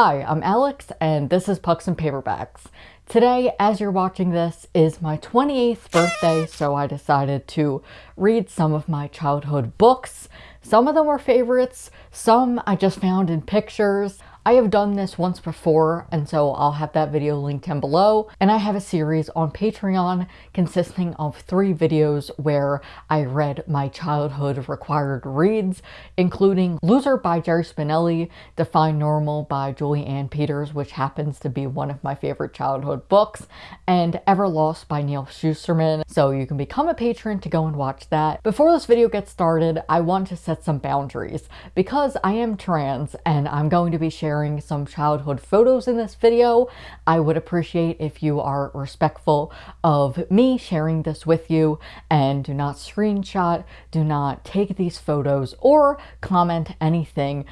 Hi, I'm Alex and this is Pucks and Paperbacks. Today, as you're watching this, is my 28th birthday, so I decided to read some of my childhood books. Some of them were favorites, some I just found in pictures. I have done this once before, and so I'll have that video linked down below. And I have a series on Patreon consisting of three videos where I read my childhood required reads, including Loser by Jerry Spinelli, Define Normal by Julie Anne Peters, which happens to be one of my favorite childhood books, and Everlost by Neal Shusterman. So you can become a patron to go and watch that. Before this video gets started, I want to set some boundaries because I am trans and I'm going to be sharing sharing some childhood photos in this video. I would appreciate if you are respectful of me sharing this with you and do not screenshot, do not take these photos or comment anything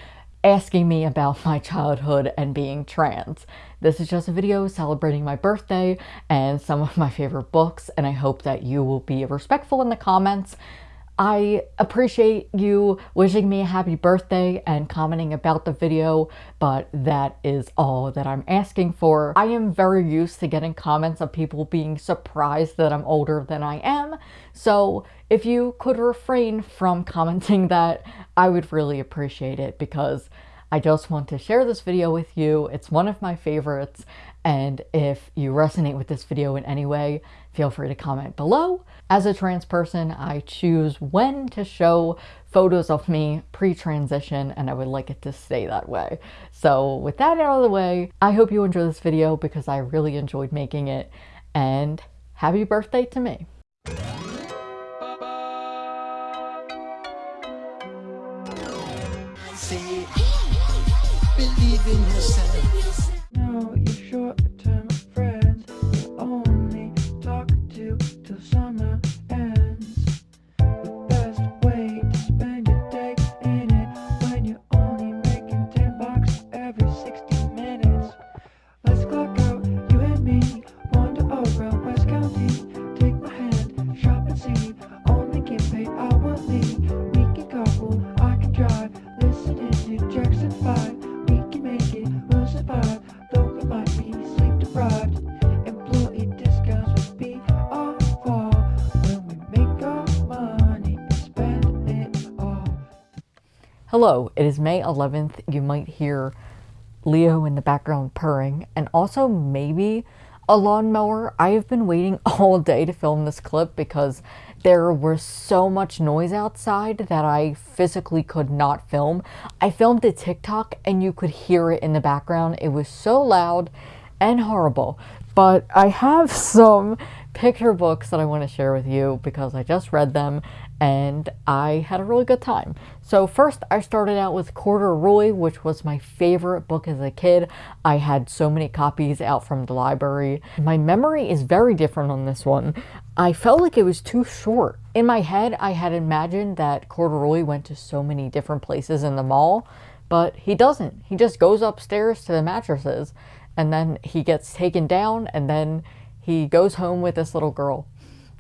asking me about my childhood and being trans. This is just a video celebrating my birthday and some of my favorite books and I hope that you will be respectful in the comments I appreciate you wishing me a happy birthday and commenting about the video, but that is all that I'm asking for. I am very used to getting comments of people being surprised that I'm older than I am, so if you could refrain from commenting that, I would really appreciate it because I just want to share this video with you. It's one of my favorites, and if you resonate with this video in any way, feel free to comment below. As a trans person, I choose when to show photos of me pre-transition and I would like it to stay that way. So with that out of the way, I hope you enjoy this video because I really enjoyed making it and happy birthday to me. believe in yourself. Hello, it is May 11th. You might hear Leo in the background purring and also maybe a lawnmower. I have been waiting all day to film this clip because there was so much noise outside that I physically could not film. I filmed a TikTok and you could hear it in the background. It was so loud and horrible. But I have some picture books that I want to share with you because I just read them and I had a really good time. So first I started out with Corduroy, which was my favorite book as a kid. I had so many copies out from the library. My memory is very different on this one. I felt like it was too short. In my head, I had imagined that Corduroy went to so many different places in the mall, but he doesn't. He just goes upstairs to the mattresses and then he gets taken down and then he goes home with this little girl.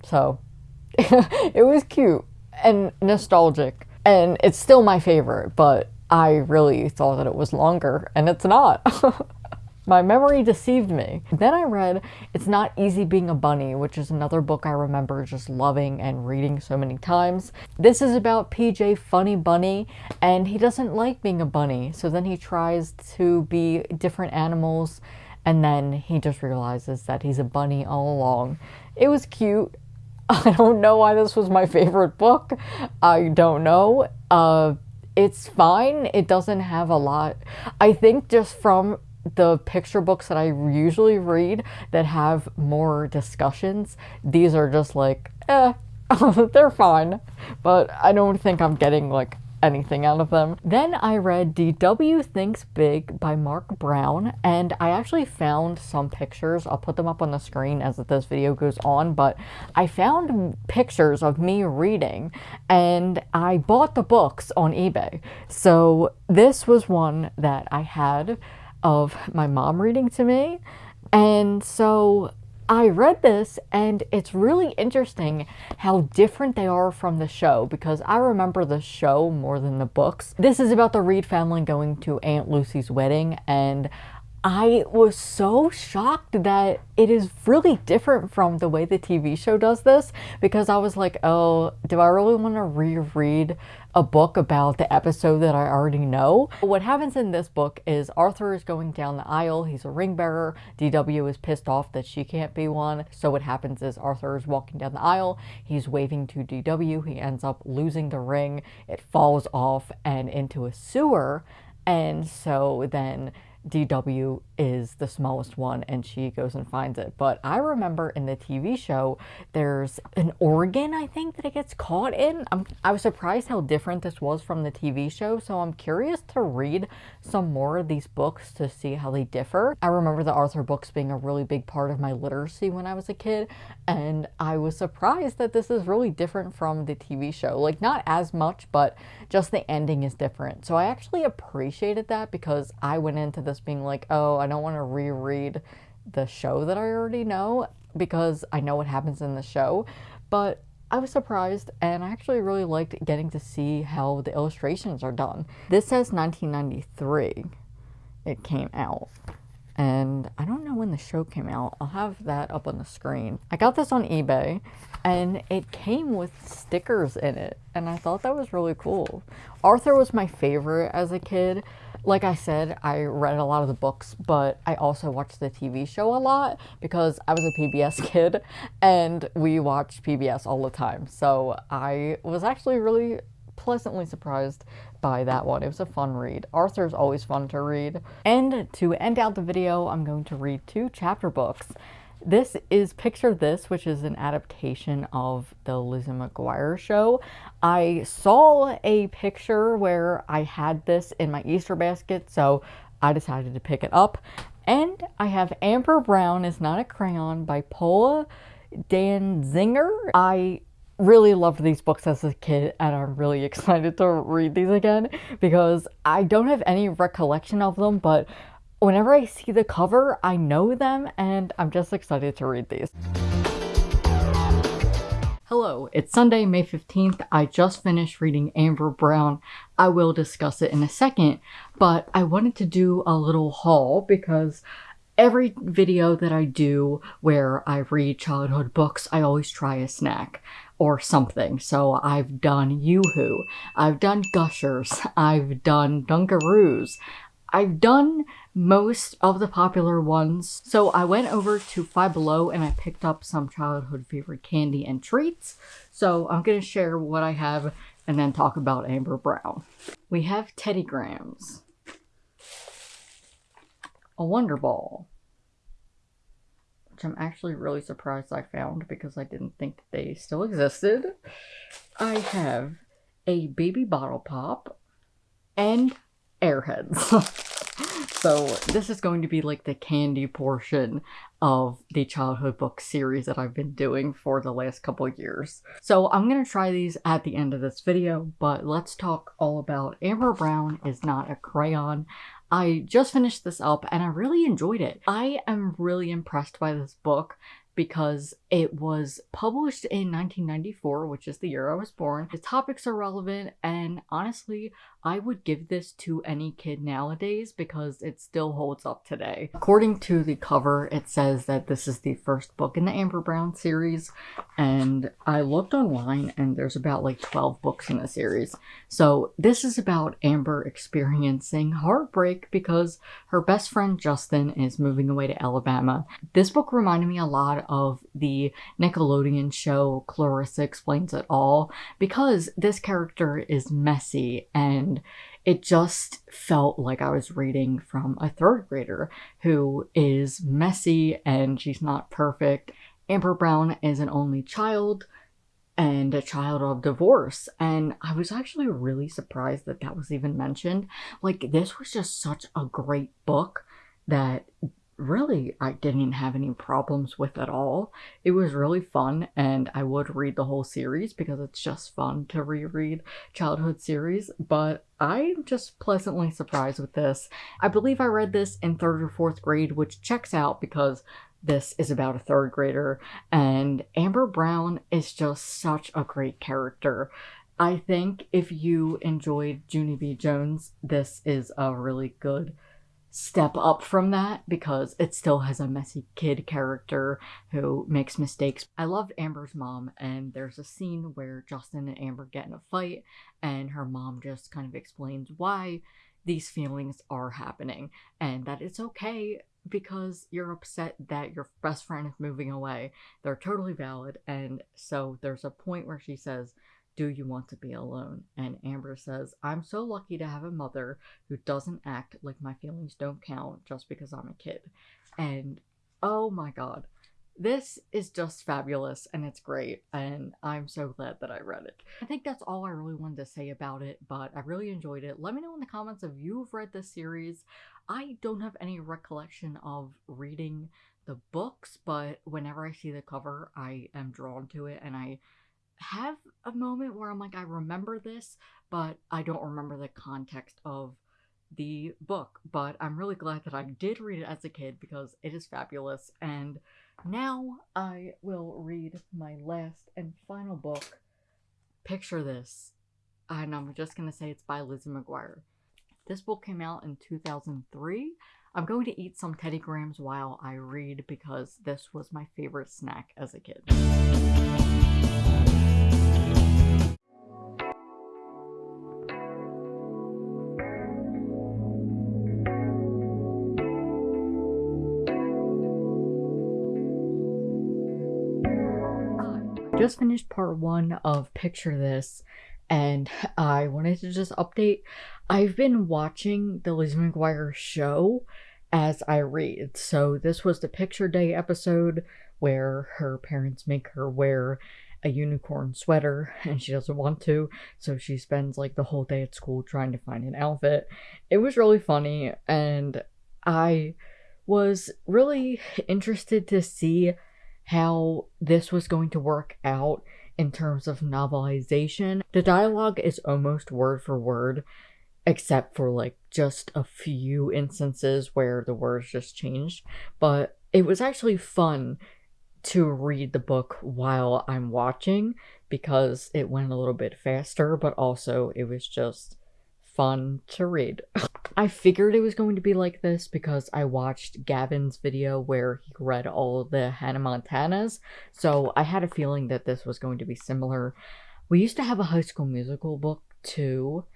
So it was cute and nostalgic. And it's still my favorite, but I really thought that it was longer, and it's not. My memory deceived me. Then I read It's Not Easy Being a Bunny, which is another book I remember just loving and reading so many times. This is about PJ Funny Bunny, and he doesn't like being a bunny, so then he tries to be different animals and then he just realizes that he's a bunny all along. It was cute. I don't know why this was my favorite book. I don't know. Uh, it's fine. It doesn't have a lot. I think just from the picture books that I usually read that have more discussions, these are just like, eh, they're fine. But I don't think I'm getting like anything out of them. Then I read DW Thinks Big by Marc Brown, and I actually found some pictures. I'll put them up on the screen as this video goes on, but I found pictures of me reading, and I bought the books on eBay. So this was one that I had of my mom reading to me, and so I read this and it's really interesting how different they are from the show because I remember the show more than the books. This is about the Read family going to Aunt Lucy's wedding and I was so shocked that it is really different from the way the TV show does this because I was like, oh, do I really want to reread a book about the episode that I already know? What happens in this book is Arthur is going down the aisle. He's a ring bearer. DW is pissed off that she can't be one. So what happens is Arthur is walking down the aisle. He's waving to DW. He ends up losing the ring. It falls off and into a sewer. And so then DW is the smallest one and she goes and finds it. But I remember in the TV show, there's an organ, I think, that it gets caught in. I'm, I was surprised how different this was from the TV show, so I'm curious to read some more of these books to see how they differ. I remember the Arthur books being a really big part of my literacy when I was a kid, and I was surprised that this is really different from the TV show. Like, not as much, but just the ending is different. So I actually appreciated that because I went into this being like, oh, I don't want to reread the show that I already know because I know what happens in the show. But I was surprised and I actually really liked getting to see how the illustrations are done. This says 1993 it came out and I don't know when the show came out. I'll have that up on the screen. I got this on eBay and it came with stickers in it and I thought that was really cool. Arthur was my favorite as a kid. Like I said, I read a lot of the books, but I also watched the TV show a lot because I was a PBS kid and we watched PBS all the time. So I was actually really pleasantly surprised by that one. It was a fun read. Arthur's always fun to read. And to end out the video, I'm going to read two chapter books. This is Picture This, which is an adaptation of the Lizzie McGuire show. I saw a picture where I had this in my Easter basket, so I decided to pick it up. And I have Amber Brown is Not a Crayon by Paula Danziger. I really loved these books as a kid and I'm really excited to read these again because I don't have any recollection of them, but whenever I see the cover, I know them and I'm just excited to read these. Hello, it's Sunday, May 15th. I just finished reading Amber Brown. I will discuss it in a second, but I wanted to do a little haul because every video that I do where I read childhood books, I always try a snack or something. So I've done Yoo-Hoo, I've done Gushers, I've done Dunkaroos, I've done most of the popular ones. So I went over to Five Below and I picked up some childhood favorite candy and treats. So I'm going to share what I have and then talk about Amber Brown. We have Teddy Grahams, a Wonder Ball, which I'm actually really surprised I found because I didn't think they still existed. I have a baby bottle pop and airheads. so this is going to be like the candy portion of the childhood book series that I've been doing for the last couple years. So I'm going to try these at the end of this video, but let's talk all about Amber Brown is not a crayon. I just finished this up and I really enjoyed it. I am really impressed by this book because it was published in 1994, which is the year I was born. The topics are relevant, and honestly, I would give this to any kid nowadays because it still holds up today. According to the cover, it says that this is the first book in the Amber Brown series, and I looked online and there's about like 12 books in the series. So this is about Amber experiencing heartbreak because her best friend Justin is moving away to Alabama. This book reminded me a lot of the Nickelodeon show Clarissa Explains It All because this character is messy and it just felt like I was reading from a third grader who is messy and she's not perfect. Amber Brown is an only child and a child of divorce. And I was actually really surprised that that was even mentioned. Like, this was just such a great book that really I didn't have any problems with at all. It was really fun and I would read the whole series because it's just fun to reread childhood series, but I'm just pleasantly surprised with this. I believe I read this in third or fourth grade, which checks out because this is about a third grader, and Amber Brown is just such a great character. I think if you enjoyed Junie B. Jones, this is a really good step up from that because it still has a messy kid character who makes mistakes. I loved Amber's mom, and there's a scene where Justin and Amber get in a fight, and her mom just kind of explains why these feelings are happening and that it's okay because you're upset that your best friend is moving away. They're totally valid. And so there's a point where she says, do you want to be alone? And Amber says, I'm so lucky to have a mother who doesn't act like my feelings don't count just because I'm a kid. And oh my god, this is just fabulous and it's great. And I'm so glad that I read it. I think that's all I really wanted to say about it, but I really enjoyed it. Let me know in the comments if you've read this series. I don't have any recollection of reading the books, but whenever I see the cover, I am drawn to it and I have a moment where I'm like, I remember this, but I don't remember the context of the book. But I'm really glad that I did read it as a kid because it is fabulous. And now I will read my last and final book. Picture this. And I'm just going to say it's by Lizzie McGuire. This book came out in 2003. I'm going to eat some Teddy Grahams while I read because this was my favorite snack as a kid. Just finished part one of Picture This, and I wanted to just update. I've been watching the Lizzie McGuire show as I read. So this was the Picture Day episode where her parents make her wear a unicorn sweater and she doesn't want to, so she spends like the whole day at school trying to find an outfit. It was really funny and I was really interested to see how this was going to work out in terms of novelization. The dialogue is almost word for word, except for like just a few instances where the words just changed. But it was actually fun to read the book while I'm watching because it went a little bit faster, but also it was just fun to read. I figured it was going to be like this because I watched Gavin's video where he read all the Hannah Montanas, so I had a feeling that this was going to be similar. We used to have a high school musical book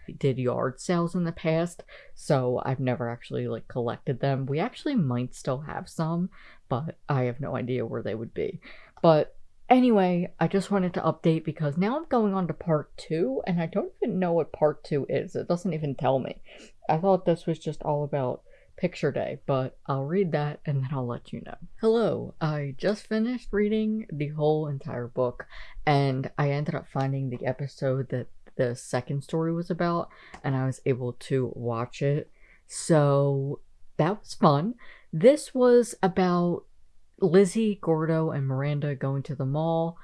We did yard sales in the past, so I've never actually like collected them. We actually might still have some, but I have no idea where they would be. But Anyway, I just wanted to update because now I'm going on to part two, and I don't even know what part two is. It doesn't even tell me. I thought this was just all about picture day, but I'll read that and then I'll let you know. Hello, I just finished reading the whole entire book, and I ended up finding the episode that the second story was about, and I was able to watch it. So that was fun. This was about Lizzie, Gordo, and Miranda going to the mall,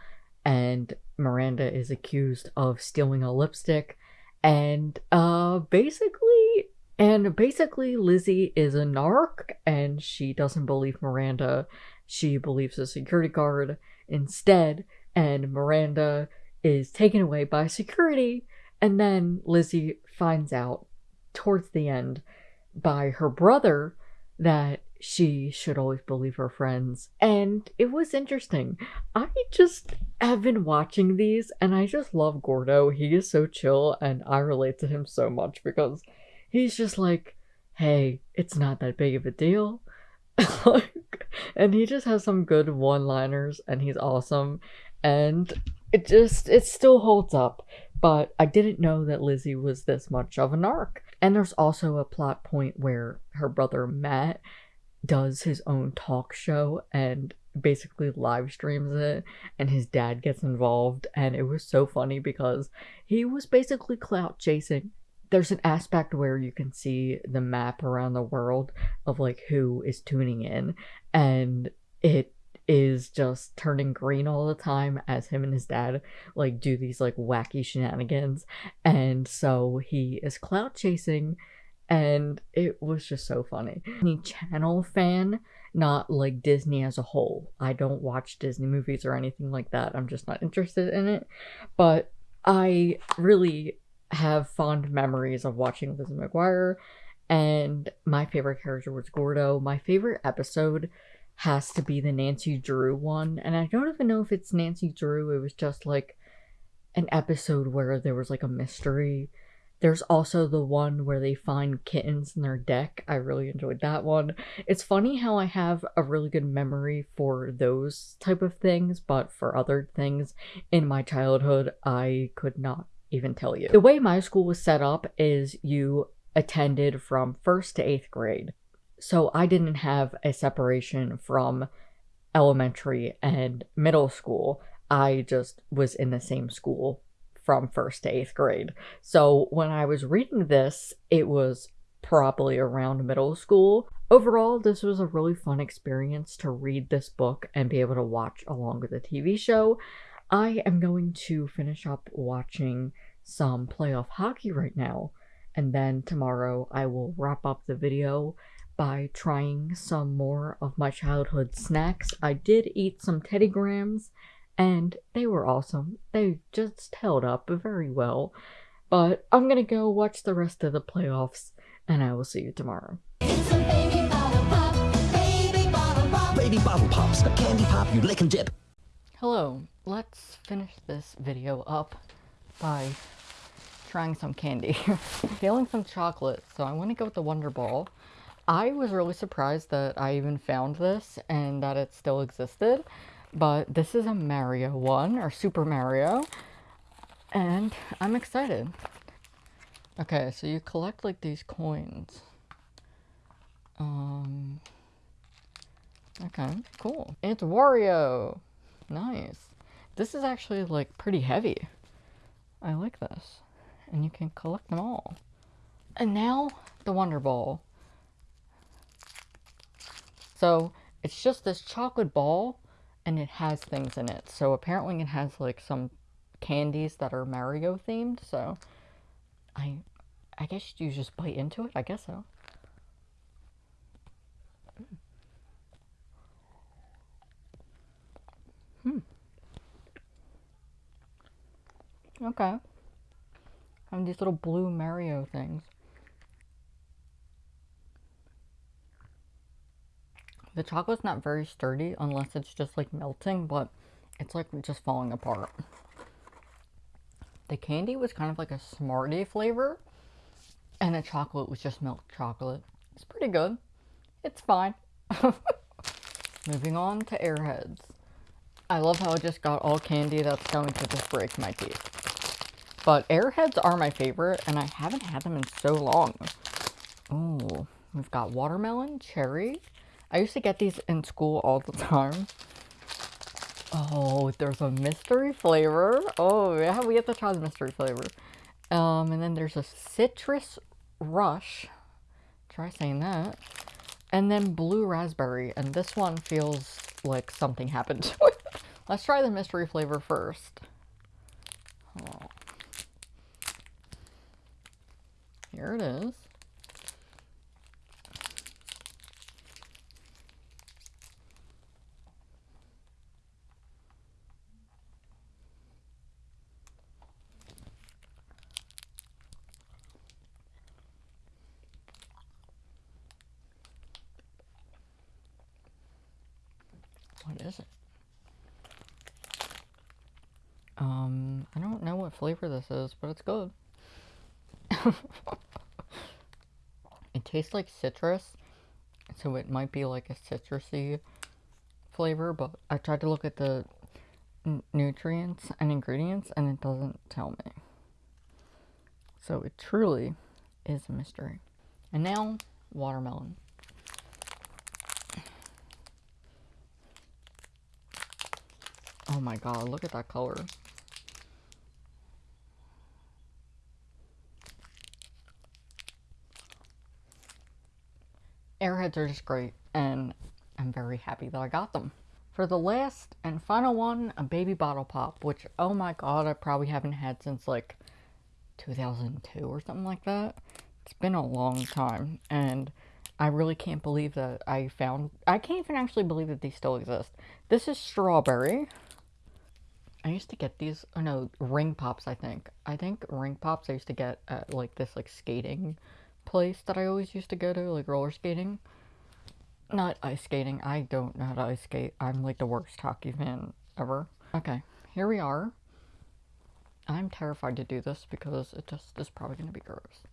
and Miranda is accused of stealing a lipstick. And uh basically and basically Lizzie is a narc and she doesn't believe Miranda. She believes a security guard instead, and Miranda is taken away by security. And then Lizzie finds out towards the end by her brother that she should always believe her friends. And it was interesting. I just have been watching these and I just love Gordo. He is so chill and I relate to him so much because he's just like, hey, it's not that big of a deal. and he just has some good one liners and he's awesome. And it just, it still holds up. But I didn't know that Lizzie was this much of an arc. And there's also a plot point where her brother Matt does his own talk show and basically live streams it and his dad gets involved and it was so funny because he was basically clout chasing there's an aspect where you can see the map around the world of like who is tuning in and it is just turning green all the time as him and his dad like do these like wacky shenanigans and so he is clout chasing and it was just so funny. Any channel fan, not like Disney as a whole. I don't watch Disney movies or anything like that. I'm just not interested in it. But I really have fond memories of watching Lizzie McGuire, and my favorite character was Gordo. My favorite episode has to be the Nancy Drew one, and I don't even know if it's Nancy Drew. It was just like an episode where there was like a mystery. There's also the one where they find kittens in their deck. I really enjoyed that one. It's funny how I have a really good memory for those type of things, but for other things in my childhood, I could not even tell you. The way my school was set up is you attended from first to eighth grade. So I didn't have a separation from elementary and middle school. I just was in the same school from first to eighth grade. So when I was reading this, it was probably around middle school. Overall, this was a really fun experience to read this book and be able to watch along with the TV show. I am going to finish up watching some playoff hockey right now, and then tomorrow I will wrap up the video by trying some more of my childhood snacks. I did eat some Teddy Grahams and they were awesome. They just held up very well. But I'm gonna go watch the rest of the playoffs and I will see you tomorrow. Baby bottle pop, baby bottle pop. Baby bottle pops, the candy pop you lick and dip. Hello, let's finish this video up by trying some candy. Feeling some chocolate, so I want to go with the Wonder Ball. I was really surprised that I even found this and that it still existed, but this is a Mario one, or Super Mario, and I'm excited. Okay, so you collect like these coins. Um, okay, cool. It's Wario! Nice. This is actually like pretty heavy. I like this. And you can collect them all. And now the Wonder Ball. So it's just this chocolate ball and it has things in it. So apparently it has like some candies that are Mario themed. So I I guess you just bite into it. I guess so. Hmm. Okay. And these little blue Mario things. The chocolate's not very sturdy unless it's just like melting, but it's like just falling apart. The candy was kind of like a Smartie flavor, and the chocolate was just milk chocolate. It's pretty good. It's fine. Moving on to Airheads. I love how I just got all candy that's going to just break my teeth. But Airheads are my favorite, and I haven't had them in so long. Oh, we've got watermelon, cherry. I used to get these in school all the time. Oh, there's a mystery flavor. Oh, yeah, we have to try the mystery flavor. Um, and then there's a citrus rush. Try saying that. And then blue raspberry. And this one feels like something happened to it. Let's try the mystery flavor first. Oh. Here it is. What is it? Um, I don't know what flavor this is, but it's good. it tastes like citrus, so it might be like a citrusy flavor, but I tried to look at the nutrients and ingredients and it doesn't tell me. So it truly is a mystery. And now, watermelon. Oh my god, look at that color. Airheads are just great, and I'm very happy that I got them. For the last and final one, a baby bottle pop, which, oh my god, I probably haven't had since like 2002 or something like that. It's been a long time, and I really can't believe that I found. I can't even actually believe that these still exist. This is strawberry. I used to get these. Oh no, ring pops. I think. I think ring pops. I used to get at like this like skating place that I always used to go to, like roller skating. Not ice skating. I don't know how to ice skate. I'm like the worst hockey fan ever. Okay, here we are. I'm terrified to do this because it just is probably gonna be gross.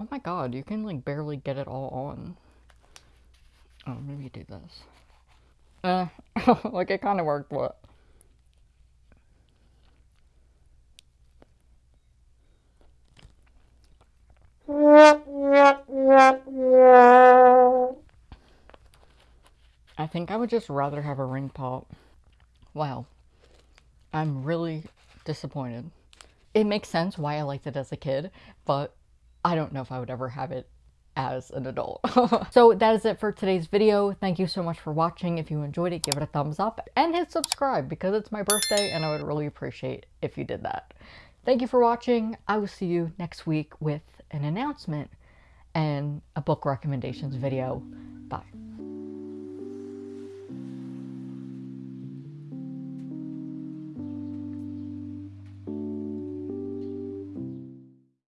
Oh my god, you can like barely get it all on. Oh, maybe do this. Uh, like it kind of worked, but. I think I would just rather have a ring pop. Wow. I'm really disappointed. It makes sense why I liked it as a kid, but I don't know if I would ever have it as an adult. so that is it for today's video. Thank you so much for watching. If you enjoyed it, give it a thumbs up and hit subscribe because it's my birthday and I would really appreciate if you did that. Thank you for watching. I will see you next week with an announcement and a book recommendations video. Bye.